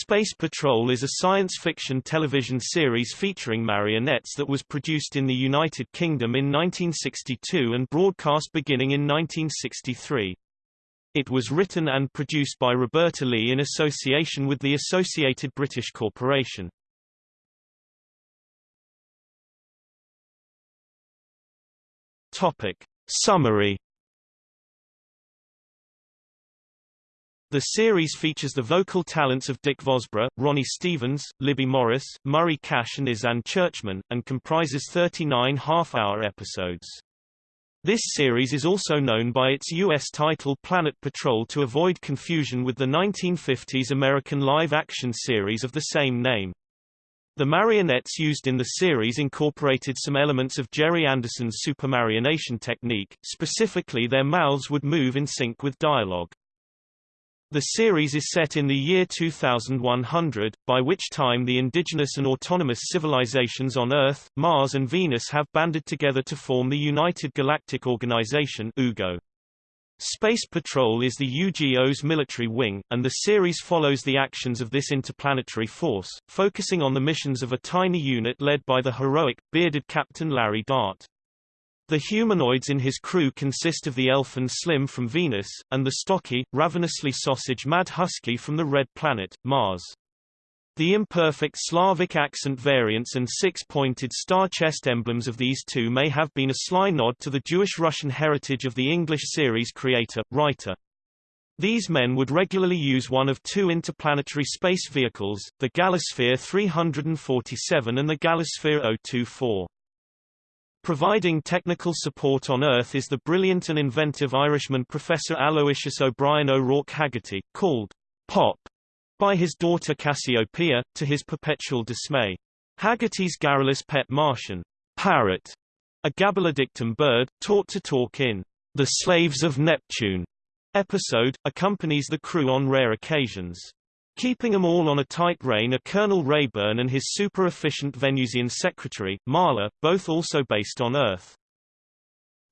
Space Patrol is a science fiction television series featuring marionettes that was produced in the United Kingdom in 1962 and broadcast beginning in 1963. It was written and produced by Roberta Leigh in association with the Associated British Corporation. Topic. Summary The series features the vocal talents of Dick Vosburgh, Ronnie Stevens, Libby Morris, Murray Kash and Ysanne Churchman, and comprises 39 half-hour episodes. This series is also known by its U.S. title Planet Patrol to avoid confusion with the 1950s American live-action series of the same name. The marionettes used in the series incorporated some elements of Gerry Anderson's supermarionation technique, specifically their mouths would move in sync with dialogue. The series is set in the year 2100, by which time the indigenous and autonomous civilizations on Earth, Mars and Venus have banded together to form the United Galactic Organization UGO. Space Patrol is the UGO's military wing, and the series follows the actions of this interplanetary force, focusing on the missions of a tiny unit led by the heroic, bearded Captain Larry Dart. The humanoids in his crew consist of the elf and Slim from Venus, and the stocky, ravenously sausage Mad Husky from the red planet, Mars. The imperfect Slavic accent variants and six-pointed star chest emblems of these two may have been a sly nod to the Jewish-Russian heritage of the English series creator, writer. These men would regularly use one of two interplanetary space vehicles, the Galosphere 347 and the Galosphere 024. Providing technical support on Earth is the brilliant and inventive Irishman Professor Aloysius O'Brien O'Rourke Haggerty, called Pop by his daughter Cassiopeia, to his perpetual dismay. Haggerty's garrulous pet Martian, Parrot, a Gabblerdictum bird, taught to talk in The Slaves of Neptune episode, accompanies the crew on rare occasions. Keeping them all on a tight rein are Colonel Rayburn and his super-efficient Venusian secretary, Marla, both also based on Earth.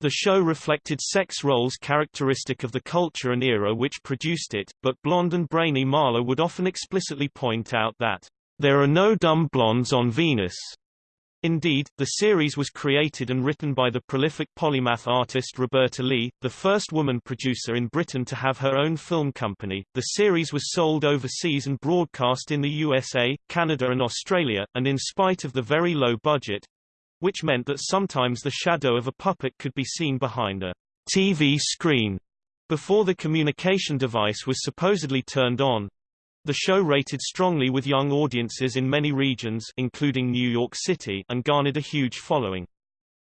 The show reflected sex roles characteristic of the culture and era which produced it, but blonde and brainy Marla would often explicitly point out that, "...there are no dumb blondes on Venus." Indeed, the series was created and written by the prolific polymath artist Roberta Leigh, the first woman producer in Britain to have her own film company. The series was sold overseas and broadcast in the USA, Canada and Australia, and in spite of the very low budget, which meant that sometimes the shadow of a puppet could be seen behind a TV screen before the communication device was supposedly turned on, the show rated strongly with young audiences in many regions including New York City and garnered a huge following.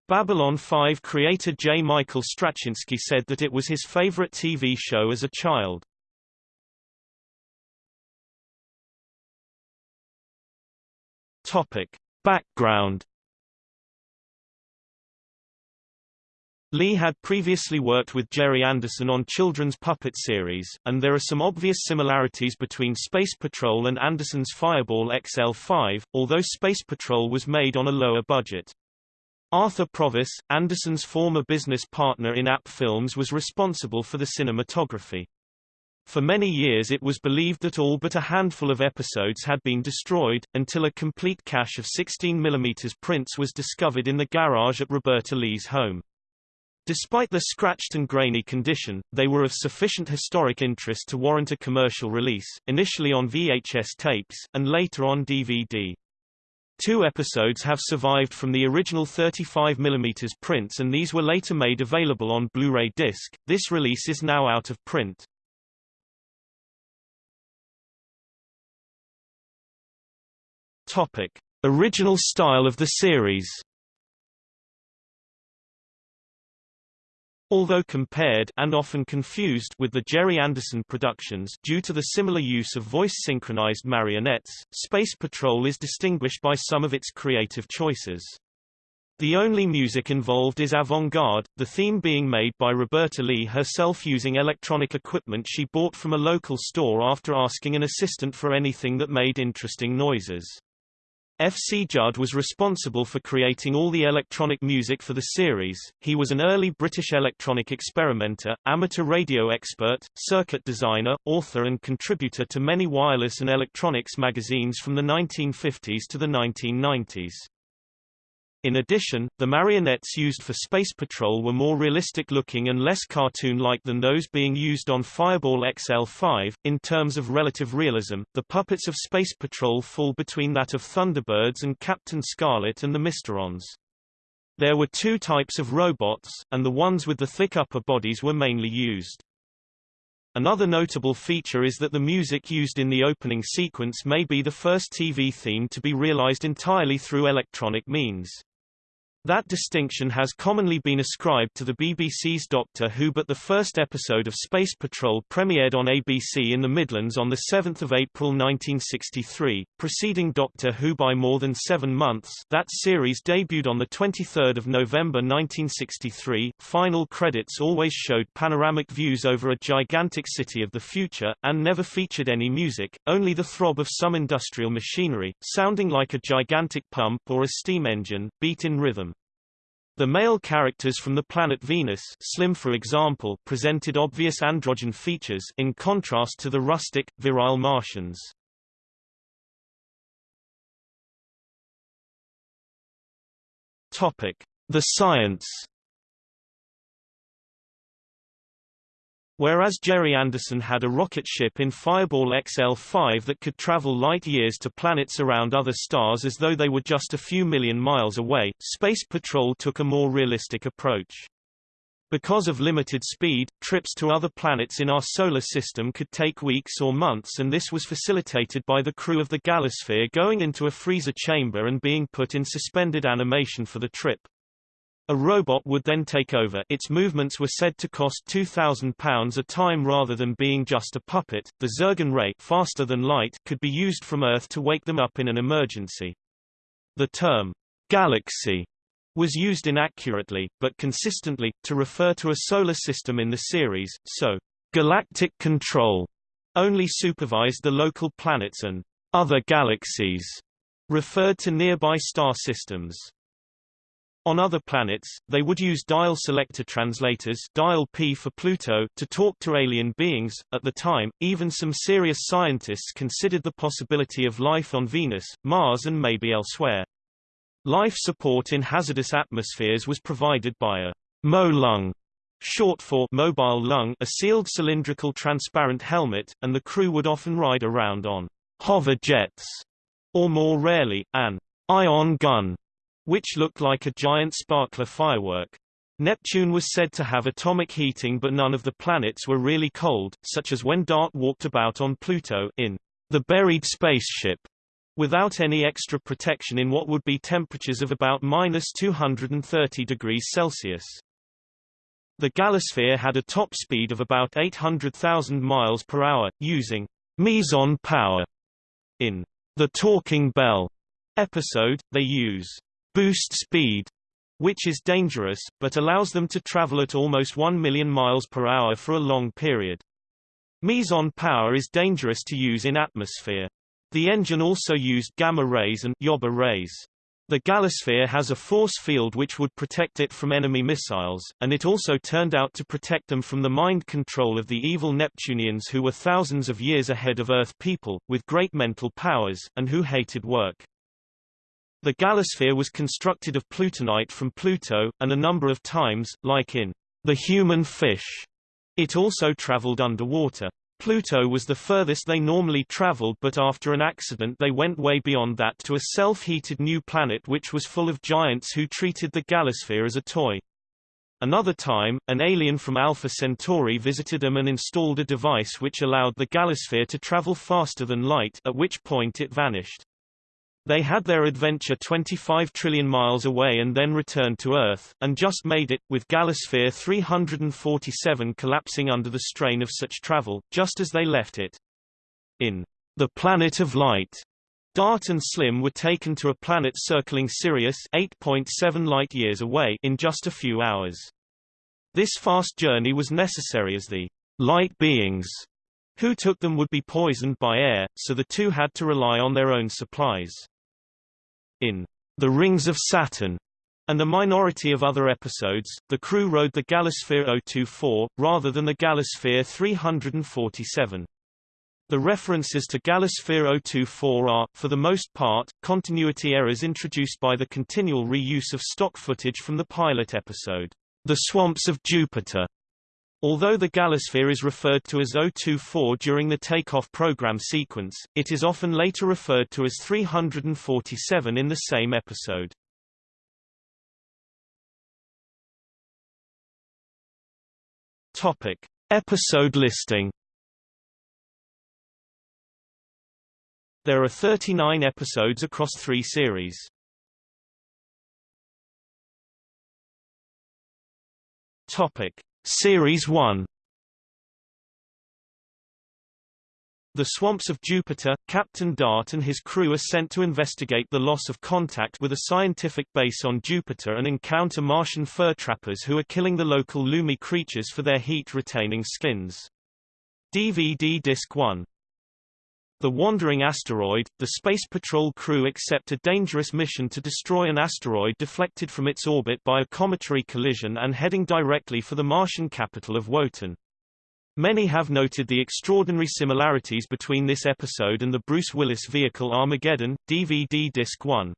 Babylon 5 creator J. Michael Straczynski said that it was his favorite TV show as a child. Topic. Background Leigh had previously worked with Gerry Anderson on children's puppet series, and there are some obvious similarities between Space Patrol and Anderson's Fireball XL5, although Space Patrol was made on a lower budget. Arthur Provis, Anderson's former business partner in AP Films was responsible for the cinematography. For many years it was believed that all but a handful of episodes had been destroyed, until a complete cache of 16mm prints was discovered in the garage at Roberta Leigh's home. Despite their scratched and grainy condition, they were of sufficient historic interest to warrant a commercial release, initially on VHS tapes, and later on DVD. Two episodes have survived from the original 35mm prints and these were later made available on Blu-ray disc. This release is now out of print. Topic: Original style of the series. Although compared and often confused with the Gerry Anderson productions due to the similar use of voice-synchronized marionettes, Space Patrol is distinguished by some of its creative choices. The only music involved is avant-garde, the theme being made by Roberta Leigh herself using electronic equipment she bought from a local store after asking an assistant for anything that made interesting noises. F. C. Judd was responsible for creating all the electronic music for the series. He was an early British electronic experimenter, amateur radio expert, circuit designer, author and contributor to many wireless and electronics magazines from the 1950s to the 1990s. In addition, the marionettes used for Space Patrol were more realistic-looking and less cartoon-like than those being used on Fireball XL5. In terms of relative realism, the puppets of Space Patrol fall between that of Thunderbirds and Captain Scarlet and the Mysterons. There were two types of robots, and the ones with the thick upper bodies were mainly used. Another notable feature is that the music used in the opening sequence may be the first TV theme to be realized entirely through electronic means. That distinction has commonly been ascribed to the BBC's Doctor Who but the first episode of Space Patrol premiered on ABC in the Midlands on 7 April 1963, preceding Doctor Who by more than seven months that series debuted on 23 November 1963. Final credits always showed panoramic views over a gigantic city of the future, and never featured any music, only the throb of some industrial machinery, sounding like a gigantic pump or a steam engine, beat in rhythm. The male characters from the planet Venus Slim for example presented obvious androgen features in contrast to the rustic, virile Martians. The science Whereas Gerry Anderson had a rocket ship in Fireball XL-5 that could travel light years to planets around other stars as though they were just a few million miles away, Space Patrol took a more realistic approach. Because of limited speed, trips to other planets in our solar system could take weeks or months and this was facilitated by the crew of the Galosphere going into a freezer chamber and being put in suspended animation for the trip. A robot would then take over its movements were said to cost £2,000 a time rather than being just a puppet. The Zergen ray faster than light could be used from Earth to wake them up in an emergency. The term, galaxy, was used inaccurately, but consistently, to refer to a solar system in the series, so galactic control only supervised the local planets and other galaxies referred to nearby star systems. On other planets, they would use dial selector translators dial P for Pluto to talk to alien beings. At the time, even some serious scientists considered the possibility of life on Venus, Mars and maybe elsewhere. Life support in hazardous atmospheres was provided by a MO-lung, short for mobile lung, a sealed cylindrical transparent helmet, and the crew would often ride around on hover jets, or more rarely, an ion gun which looked like a giant sparkler firework. Neptune was said to have atomic heating but none of the planets were really cold, such as when Dart walked about on Pluto in The Buried Spaceship, without any extra protection in what would be temperatures of about minus 230 degrees Celsius. The Galosphere had a top speed of about 800,000 miles per hour, using meson power. In The Talking Bell episode, they use boost speed, which is dangerous, but allows them to travel at almost 1 million miles per hour for a long period. Meson power is dangerous to use in atmosphere. The engine also used gamma rays and Yoba rays. The Galosphere has a force field which would protect it from enemy missiles, and it also turned out to protect them from the mind control of the evil Neptunians who were thousands of years ahead of Earth people, with great mental powers, and who hated work. The Galosphere was constructed of plutonite from Pluto, and a number of times, like in The Human Fish, it also traveled underwater. Pluto was the furthest they normally traveled but after an accident they went way beyond that to a self-heated new planet which was full of giants who treated the Galosphere as a toy. Another time, an alien from Alpha Centauri visited them and installed a device which allowed the Galosphere to travel faster than light at which point it vanished. They had their adventure 25 trillion miles away and then returned to Earth, and just made it, with Galosphere 347 collapsing under the strain of such travel, just as they left it. In The Planet of Light, Dart and Slim were taken to a planet circling Sirius 8.7 light-years away in just a few hours. This fast journey was necessary as the light beings who took them would be poisoned by air, so the two had to rely on their own supplies. In The Rings of Saturn, and a minority of other episodes, the crew rode the Galosphere 024, rather than the Galosphere 347. The references to Galosphere 024 are, for the most part, continuity errors introduced by the continual reuse of stock footage from the pilot episode, The Swamps of Jupiter. Although the Galosphere is referred to as 024 during the takeoff program sequence, it is often later referred to as 347 in the same episode. Topic: Episode listing. There are 39 episodes across three series. Topic: Series 1 The swamps of Jupiter, Captain Dart and his crew are sent to investigate the loss of contact with a scientific base on Jupiter and encounter Martian fur trappers who are killing the local Lumi creatures for their heat-retaining skins. DVD Disc 1 the Wandering Asteroid, the Space Patrol crew accept a dangerous mission to destroy an asteroid deflected from its orbit by a cometary collision and heading directly for the Martian capital of Wotan. Many have noted the extraordinary similarities between this episode and the Bruce Willis vehicle Armageddon, DVD Disc 1.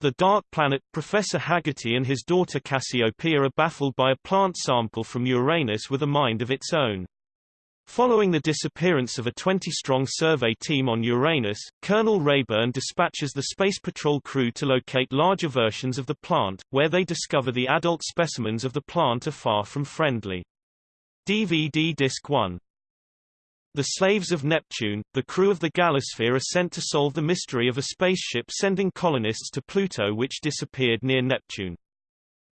The Dark Planet, Professor Haggerty and his daughter Cassiopeia are baffled by a plant sample from Uranus with a mind of its own. Following the disappearance of a 20-strong survey team on Uranus, Colonel Rayburn dispatches the Space Patrol crew to locate larger versions of the plant, where they discover the adult specimens of the plant are far from friendly. DVD Disc 1 The Slaves of Neptune, the crew of the Galosphere are sent to solve the mystery of a spaceship sending colonists to Pluto which disappeared near Neptune.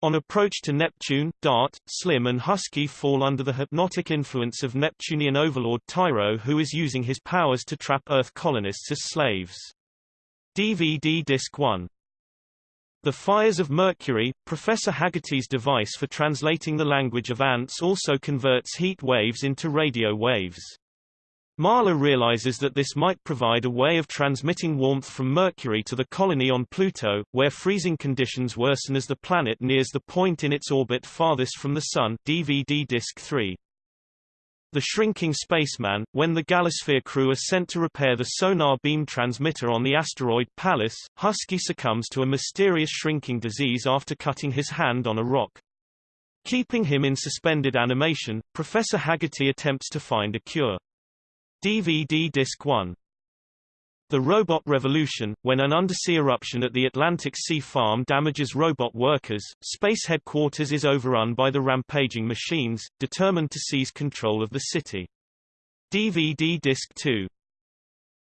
On approach to Neptune, Dart, Slim and Husky fall under the hypnotic influence of Neptunian overlord Tyro who is using his powers to trap Earth colonists as slaves. DVD Disc 1 The Fires of Mercury, Professor Haggerty's device for translating the language of ants also converts heat waves into radio waves. Marla realizes that this might provide a way of transmitting warmth from Mercury to the colony on Pluto, where freezing conditions worsen as the planet nears the point in its orbit farthest from the Sun DVD Disc 3. The Shrinking Spaceman, when the Galosphere crew are sent to repair the sonar beam transmitter on the asteroid Pallas, Husky succumbs to a mysterious shrinking disease after cutting his hand on a rock. Keeping him in suspended animation, Professor Haggerty attempts to find a cure. DVD Disc 1 The Robot Revolution, when an undersea eruption at the Atlantic Sea Farm damages robot workers, Space Headquarters is overrun by the rampaging machines, determined to seize control of the city. DVD Disc 2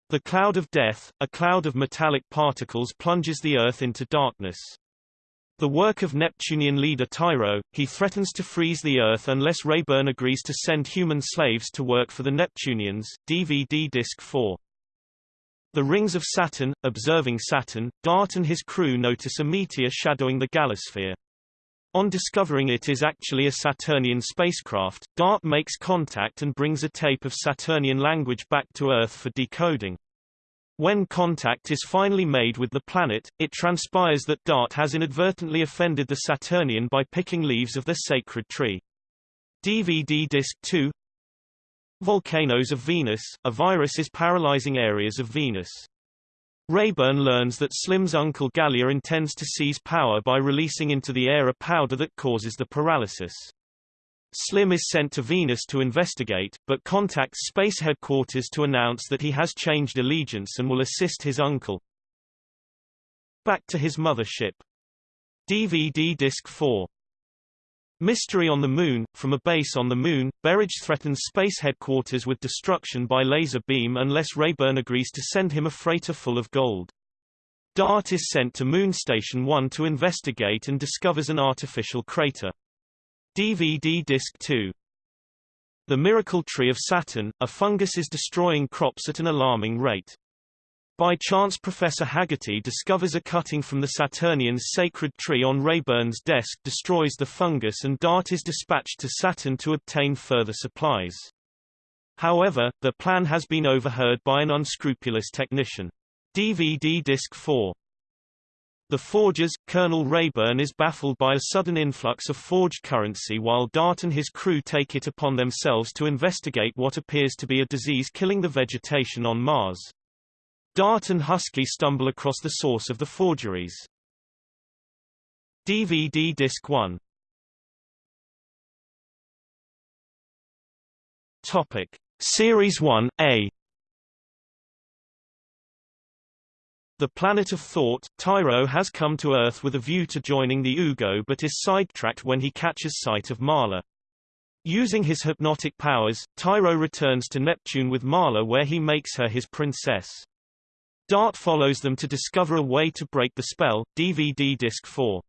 The Cloud of Death, a cloud of metallic particles plunges the Earth into darkness. The work of Neptunian leader Tyro, he threatens to freeze the Earth unless Rayburn agrees to send human slaves to work for the Neptunians. DVD Disc 4. The Rings of Saturn, observing Saturn, Dart and his crew notice a meteor shadowing the Galosphere. On discovering it is actually a Saturnian spacecraft, Dart makes contact and brings a tape of Saturnian language back to Earth for decoding. When contact is finally made with the planet, it transpires that Dart has inadvertently offended the Saturnian by picking leaves of their sacred tree. DVD Disc 2 Volcanoes of Venus, a virus is paralyzing areas of Venus. Rayburn learns that Slim's uncle Gallia intends to seize power by releasing into the air a powder that causes the paralysis. Slim is sent to Venus to investigate, but contacts Space Headquarters to announce that he has changed allegiance and will assist his uncle. Back to his mothership. DVD Disc 4 Mystery on the Moon From a base on the Moon, Berridge threatens Space Headquarters with destruction by laser beam unless Rayburn agrees to send him a freighter full of gold. Dart is sent to Moon Station 1 to investigate and discovers an artificial crater. DVD Disc 2 The Miracle Tree of Saturn, a fungus is destroying crops at an alarming rate. By chance Professor Haggerty discovers a cutting from the Saturnian's sacred tree on Rayburn's desk destroys the fungus and Dart is dispatched to Saturn to obtain further supplies. However, the plan has been overheard by an unscrupulous technician. DVD Disc 4 The forgers, Colonel Rayburn is baffled by a sudden influx of forged currency while Dart and his crew take it upon themselves to investigate what appears to be a disease killing the vegetation on Mars. Dart and Husky stumble across the source of the forgeries. DVD Disc 1 Topic. Series 1, A The planet of thought, Tyro has come to Earth with a view to joining the Ugo but is sidetracked when he catches sight of Marla. Using his hypnotic powers, Tyro returns to Neptune with Marla where he makes her his princess. Dart follows them to discover a way to break the spell. DVD Disc 4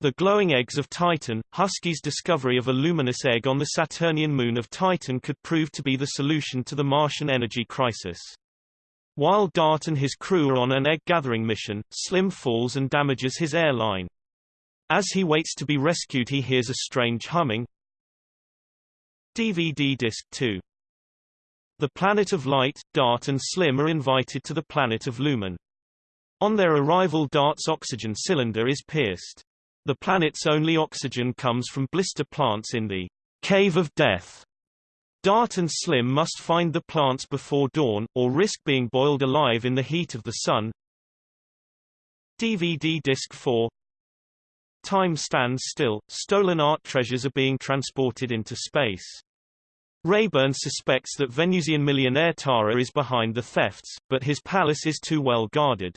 The Glowing Eggs of Titan, Husky's discovery of a luminous egg on the Saturnian moon of Titan could prove to be the solution to the Martian energy crisis. While Dart and his crew are on an egg-gathering mission, Slim falls and damages his airline. As he waits to be rescued he hears a strange humming. DVD Disc 2 The planet of light, Dart and Slim are invited to the planet of Lumen. On their arrival Dart's oxygen cylinder is pierced. The planet's only oxygen comes from blister plants in the Cave of Death. Dart and Slim must find the plants before dawn, or risk being boiled alive in the heat of the sun. DVD Disc 4 Time stands still, stolen art treasures are being transported into space. Rayburn suspects that Venusian millionaire Tara is behind the thefts, but his palace is too well guarded.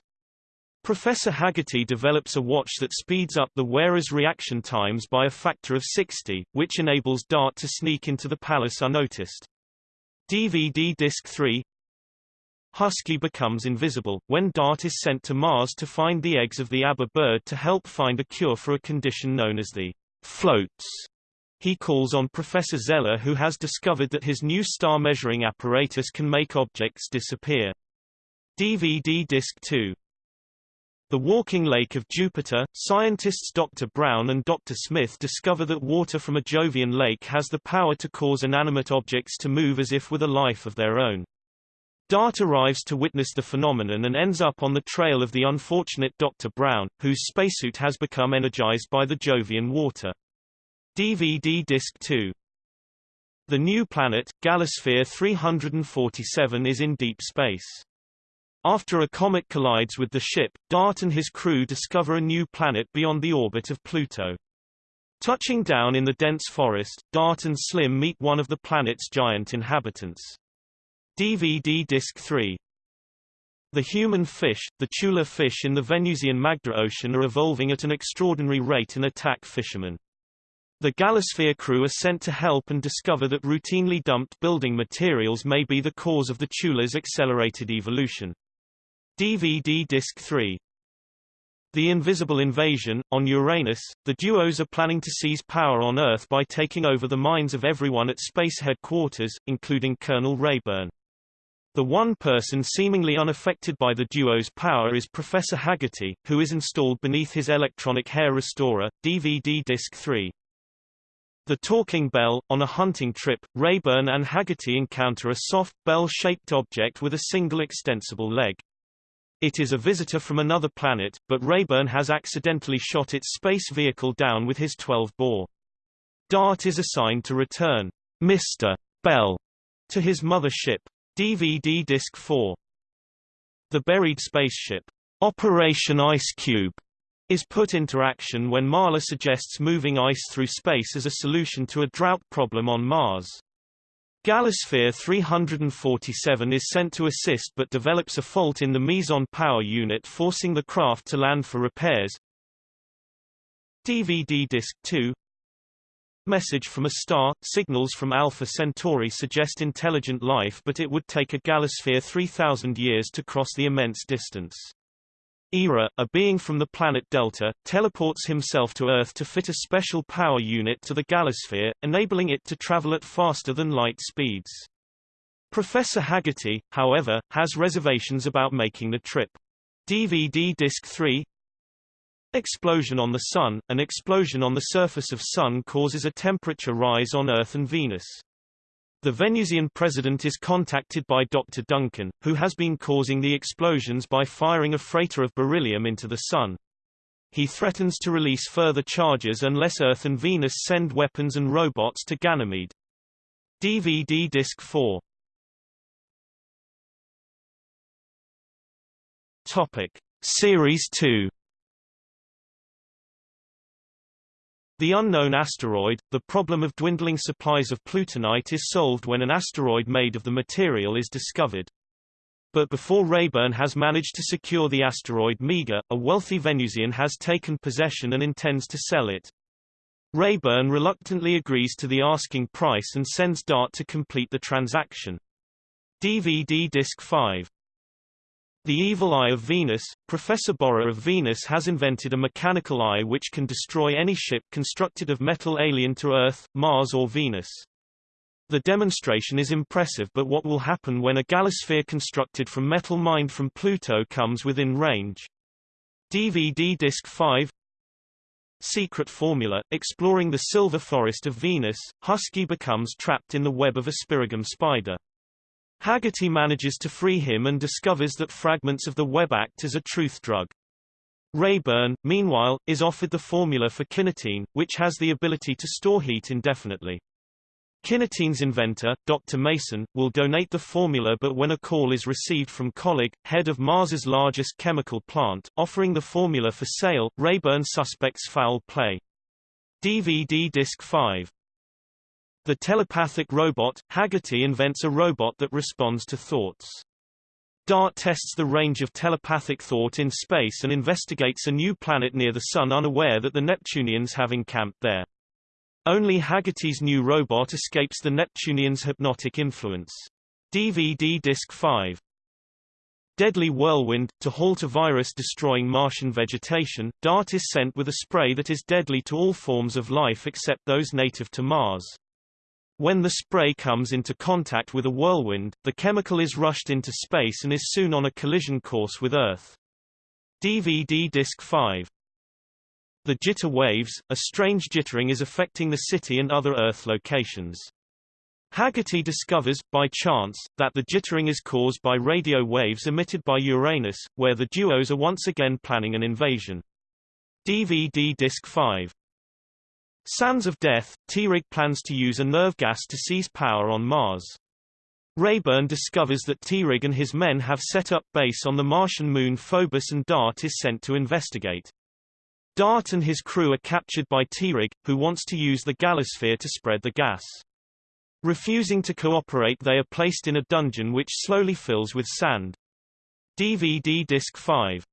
Professor Haggerty develops a watch that speeds up the wearer's reaction times by a factor of 60, which enables Dart to sneak into the palace unnoticed. DVD Disc 3 Husky becomes invisible, when Dart is sent to Mars to find the eggs of the Abba bird to help find a cure for a condition known as the floats. He calls on Professor Zeller who has discovered that his new star measuring apparatus can make objects disappear. DVD Disc 2 the Walking Lake of Jupiter, scientists Dr. Brown and Dr. Smith discover that water from a Jovian lake has the power to cause inanimate objects to move as if with a life of their own. Dart arrives to witness the phenomenon and ends up on the trail of the unfortunate Dr. Brown, whose spacesuit has become energized by the Jovian water. DVD Disc 2 The new planet, Galosphere 347 is in deep space. After a comet collides with the ship, Dart and his crew discover a new planet beyond the orbit of Pluto. Touching down in the dense forest, Dart and Slim meet one of the planet's giant inhabitants. DVD Disc 3 The human fish, the Chula fish in the Venusian Magda Ocean are evolving at an extraordinary rate and attack fishermen. The Galosphere crew are sent to help and discover that routinely dumped building materials may be the cause of the Chula's accelerated evolution. DVD Disc 3 The Invisible Invasion, on Uranus, the duos are planning to seize power on Earth by taking over the minds of everyone at space headquarters, including Colonel Rayburn. The one person seemingly unaffected by the duo's power is Professor Haggerty, who is installed beneath his electronic hair restorer, DVD Disc 3. The Talking Bell, on a hunting trip, Rayburn and Haggerty encounter a soft, bell-shaped object with a single extensible leg. It is a visitor from another planet, but Rayburn has accidentally shot its space vehicle down with his 12-bore. Dart is assigned to return Mr. Bell to his mother ship. DVD Disc 4 The buried spaceship, Operation Ice Cube, is put into action when Marla suggests moving ice through space as a solution to a drought problem on Mars. Galosphere 347 is sent to assist but develops a fault in the meson power unit forcing the craft to land for repairs. DVD Disc 2 Message from a star, signals from Alpha Centauri suggest intelligent life but it would take a Galosphere 3000 years to cross the immense distance. Era, a being from the planet Delta, teleports himself to Earth to fit a special power unit to the Galosphere, enabling it to travel at faster than light speeds. Professor Haggerty, however, has reservations about making the trip. DVD Disc 3 Explosion on the Sun – An explosion on the surface of Sun causes a temperature rise on Earth and Venus. The Venusian president is contacted by Dr. Duncan, who has been causing the explosions by firing a freighter of beryllium into the Sun. He threatens to release further charges unless Earth and Venus send weapons and robots to Ganymede. DVD Disc 4 Topic. Series 2 The unknown asteroid, the problem of dwindling supplies of plutonite is solved when an asteroid made of the material is discovered. But before Rayburn has managed to secure the asteroid Mega, a wealthy Venusian has taken possession and intends to sell it. Rayburn reluctantly agrees to the asking price and sends Dart to complete the transaction. DVD Disc 5 the Evil Eye of Venus, Professor Borah of Venus has invented a mechanical eye which can destroy any ship constructed of metal alien to Earth, Mars or Venus. The demonstration is impressive but what will happen when a galosphere constructed from metal mined from Pluto comes within range? DVD Disc 5 Secret Formula, exploring the silver forest of Venus, Husky becomes trapped in the web of a spirigum spider. Haggerty manages to free him and discovers that fragments of the web act as a truth drug. Rayburn, meanwhile, is offered the formula for kinetin, which has the ability to store heat indefinitely. Kinetin's inventor, Dr. Mason, will donate the formula but when a call is received from Collig, head of Mars's largest chemical plant, offering the formula for sale, Rayburn suspects foul play. DVD Disc 5 the telepathic robot, Haggerty invents a robot that responds to thoughts. Dart tests the range of telepathic thought in space and investigates a new planet near the Sun unaware that the Neptunians have encamped there. Only Haggerty's new robot escapes the Neptunians' hypnotic influence. DVD Disc 5 Deadly Whirlwind, to halt a virus destroying Martian vegetation, Dart is sent with a spray that is deadly to all forms of life except those native to Mars. When the spray comes into contact with a whirlwind, the chemical is rushed into space and is soon on a collision course with Earth. DVD Disc 5 The jitter waves, a strange jittering is affecting the city and other Earth locations. Haggerty discovers, by chance, that the jittering is caused by radio waves emitted by Uranus, where the duos are once again planning an invasion. DVD Disc 5 Sands of Death, T-Rig plans to use a nerve gas to seize power on Mars. Rayburn discovers that T-Rig and his men have set up base on the Martian moon Phobos and Dart is sent to investigate. Dart and his crew are captured by T-Rig, who wants to use the galosphere to spread the gas. Refusing to cooperate they are placed in a dungeon which slowly fills with sand. DVD Disc 5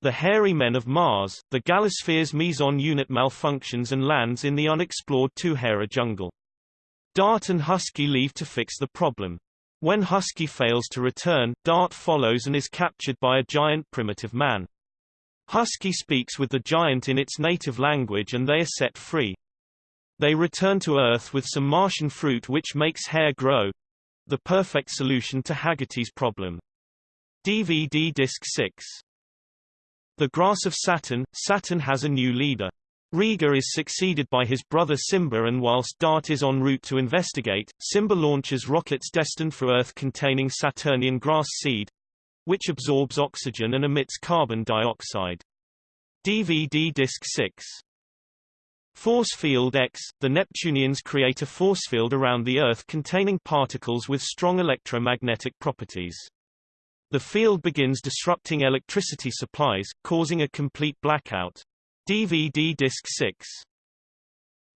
the Hairy Men of Mars, the galosphere's meson unit malfunctions and lands in the unexplored Two-Hera jungle. Dart and Husky leave to fix the problem. When Husky fails to return, Dart follows and is captured by a giant primitive man. Husky speaks with the giant in its native language and they are set free. They return to Earth with some Martian fruit which makes hair grow. The perfect solution to Haggerty's problem. DVD Disc 6 the Grass of Saturn, Saturn has a new leader. Riga is succeeded by his brother Simba and whilst Dart is en route to investigate, Simba launches rockets destined for Earth containing Saturnian grass seed, which absorbs oxygen and emits carbon dioxide. DVD Disc 6 Force Field X – The Neptunians create a force field around the Earth containing particles with strong electromagnetic properties. The field begins disrupting electricity supplies, causing a complete blackout. DVD Disc 6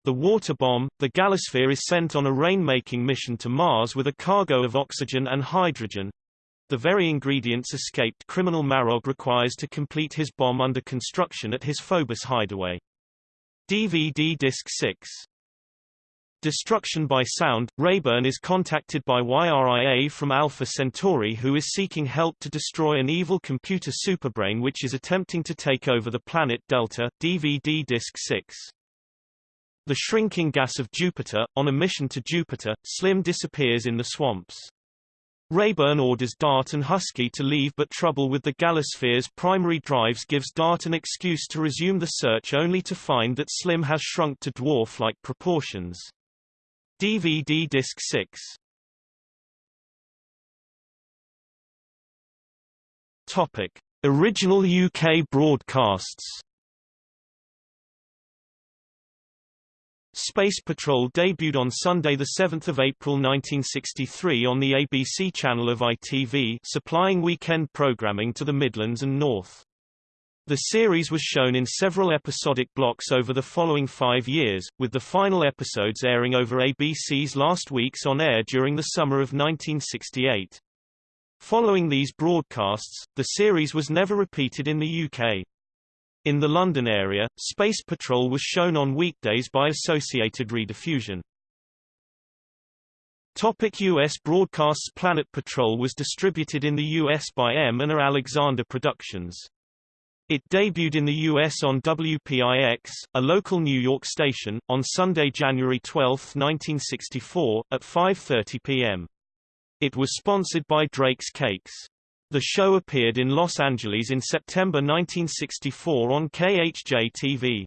The water bomb, the Galosphere is sent on a rain-making mission to Mars with a cargo of oxygen and hydrogen. The very ingredients escaped criminal Marog requires to complete his bomb under construction at his Phobos hideaway. DVD Disc 6 Destruction by Sound, Rayburn is contacted by YRIA from Alpha Centauri who is seeking help to destroy an evil computer superbrain which is attempting to take over the planet Delta, DVD Disc 6. The shrinking gas of Jupiter, on a mission to Jupiter, Slim disappears in the swamps. Rayburn orders Dart and Husky to leave but trouble with the Galosphere's primary drives gives Dart an excuse to resume the search only to find that Slim has shrunk to dwarf-like proportions. DVD Disc 6 Topic. Original UK broadcasts Space Patrol debuted on Sunday 7 April 1963 on the ABC channel of ITV supplying weekend programming to the Midlands and North. The series was shown in several episodic blocks over the following five years, with the final episodes airing over ABC's last weeks on air during the summer of 1968. Following these broadcasts, the series was never repeated in the UK. In the London area, Space Patrol was shown on weekdays by Associated Rediffusion. Topic U.S. broadcasts Planet Patrol was distributed in the U.S. by M. and A. Alexander Productions. It debuted in the U.S. on WPIX, a local New York station, on Sunday, January 12, 1964, at 5.30 p.m. It was sponsored by Drake's Cakes. The show appeared in Los Angeles in September 1964 on KHJ-TV.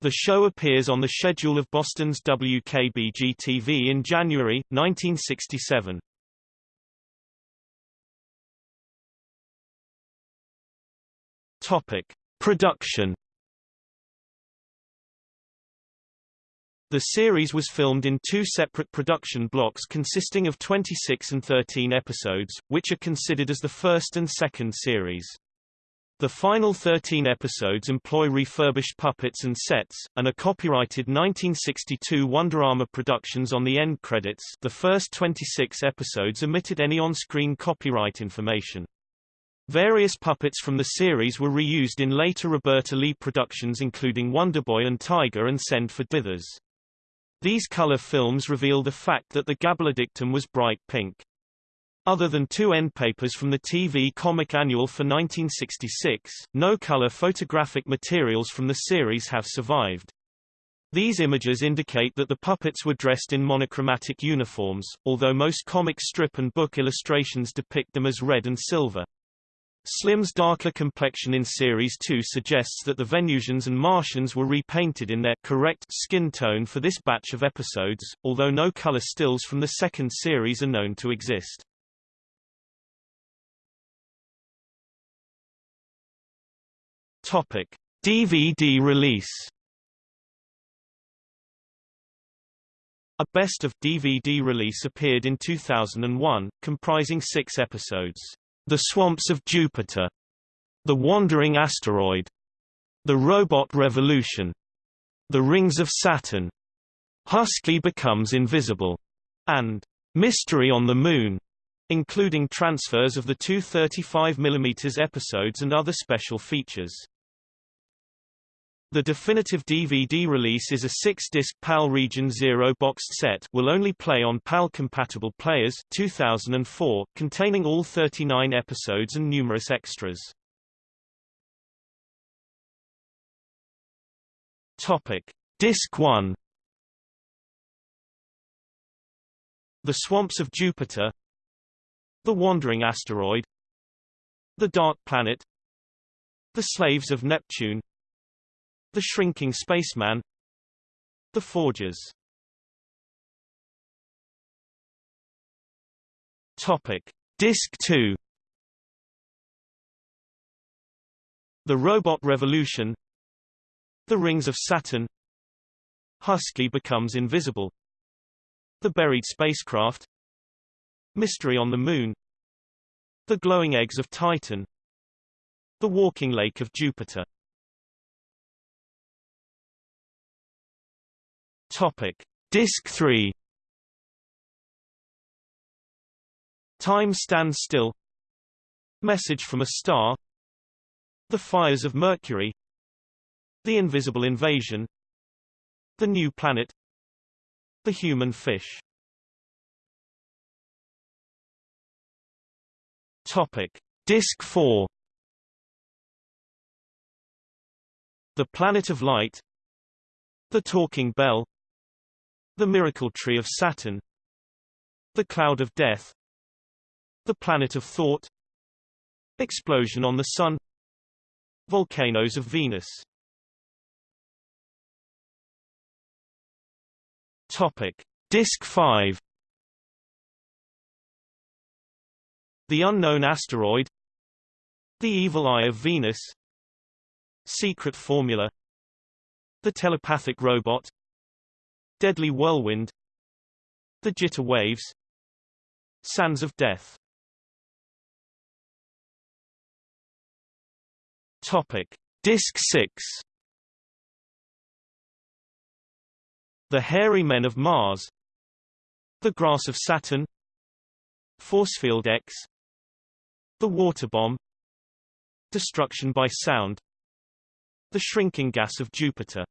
The show appears on the schedule of Boston's WKBG-TV in January, 1967. Topic. Production The series was filmed in two separate production blocks consisting of 26 and 13 episodes, which are considered as the first and second series. The final 13 episodes employ refurbished puppets and sets, and are copyrighted 1962 Wonderama Productions on the end credits the first 26 episodes omitted any on-screen copyright information. Various puppets from the series were reused in later Roberta Leigh productions including Wonderboy and Tiger and Send for Dithers. These color films reveal the fact that the Gabblerdictum was bright pink. Other than two end papers from the TV Comic Annual for 1966, no color photographic materials from the series have survived. These images indicate that the puppets were dressed in monochromatic uniforms, although most comic strip and book illustrations depict them as red and silver. Slim's darker complexion in Series 2 suggests that the Venusians and Martians were repainted in their correct skin tone for this batch of episodes, although no color stills from the second series are known to exist. Topic: DVD release. A best of DVD release appeared in 2001, comprising six episodes. The Swamps of Jupiter, The Wandering Asteroid, The Robot Revolution, The Rings of Saturn, Husky Becomes Invisible, and Mystery on the Moon, including transfers of the two 35mm episodes and other special features. The definitive DVD release is a six-disc PAL Region Zero boxed set will only play on PAL-compatible players 2004, containing all 39 episodes and numerous extras. Topic. Disc 1 The Swamps of Jupiter. The Wandering Asteroid. The Dark Planet. The Slaves of Neptune the Shrinking Spaceman. The Forgers. Topic. Disc 2 The Robot Revolution. The Rings of Saturn. Husky becomes invisible. The Buried Spacecraft. Mystery on the Moon. The Glowing Eggs of Titan. The Walking Lake of Jupiter Topic. Disc 3 Time Stands Still. Message from a Star. The Fires of Mercury. The Invisible Invasion. The New Planet. The Human Fish. Topic. Disc 4 The Planet of Light. The Talking Bell the Miracle Tree of Saturn. The Cloud of Death. The Planet of Thought. Explosion on the Sun. Volcanoes of Venus. Topic. Disc 5 The Unknown Asteroid. The Evil Eye of Venus. Secret Formula. The Telepathic Robot Deadly Whirlwind The Jitter Waves Sands of Death. Topic. Disc 6 The Hairy Men of Mars The Grass of Saturn Forcefield X The Water Bomb Destruction by Sound The Shrinking Gas of Jupiter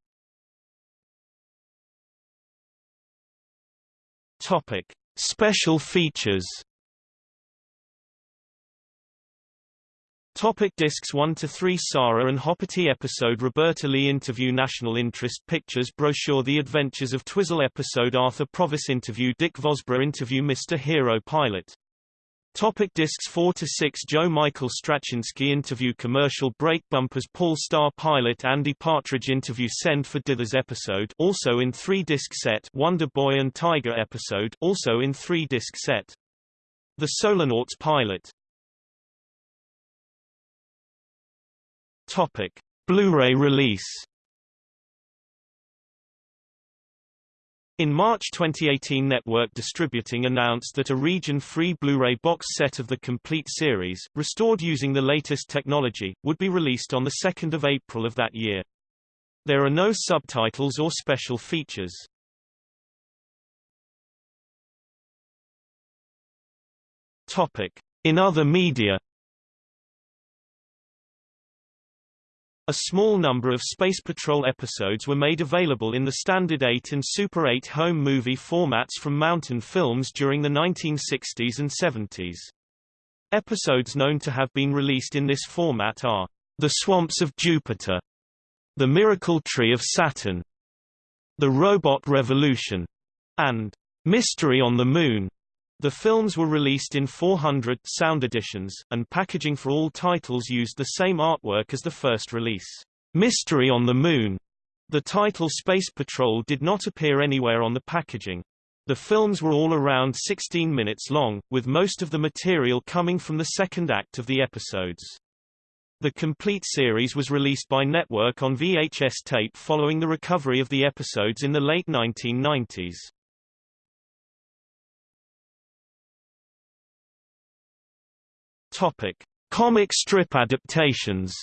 Topic. Special features Topic discs 1 to 3 Sarah and Hoppity episode Roberta Leigh interview National Interest Pictures brochure The Adventures of Twizzle episode Arthur Provis interview Dick Vosburgh interview Mr. Hero pilot Topic discs 4 to 6 Joe Michael Straczynski interview Commercial break bumpers Paul Star pilot Andy Partridge interview Send for Dithers episode also in 3 disc set Wonder Boy and Tiger episode also in 3 disc set The Solarnauts pilot Topic: Blu-ray release. In March 2018 Network Distributing announced that a region-free Blu-ray box set of the complete series, restored using the latest technology, would be released on 2 April of that year. There are no subtitles or special features. Topic. In other media A small number of Space Patrol episodes were made available in the Standard 8 and Super 8 home movie formats from Mountain Films during the 1960s and 70s. Episodes known to have been released in this format are The Swamps of Jupiter, The Miracle Tree of Saturn, The Robot Revolution, and Mystery on the Moon. The films were released in 400 sound editions, and packaging for all titles used the same artwork as the first release. Mystery on the Moon. The title Space Patrol did not appear anywhere on the packaging. The films were all around 16 minutes long, with most of the material coming from the second act of the episodes. The complete series was released by Network on VHS tape following the recovery of the episodes in the late 1990s. Topic: Comic strip adaptations.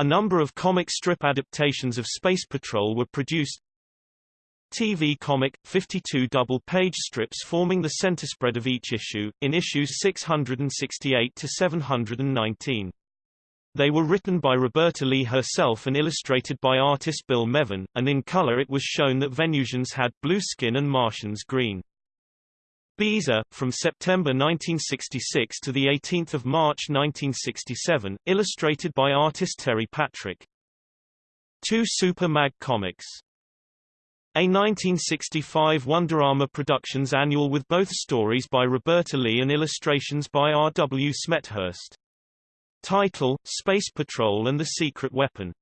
A number of comic strip adaptations of Space Patrol were produced. TV comic, 52 double-page strips forming the centerspread of each issue, in issues 668 to 719. They were written by Roberta Leigh herself and illustrated by artist Bill Mevin, and in color it was shown that Venusians had blue skin and Martians green. Beezer, from September 1966 to 18 March 1967, illustrated by artist Terry Patrick. Two Super Mag comics. A 1965 Wonderama Productions annual with both stories by Roberta Leigh and illustrations by R. W. Smethurst. Title, Space Patrol and the Secret Weapon.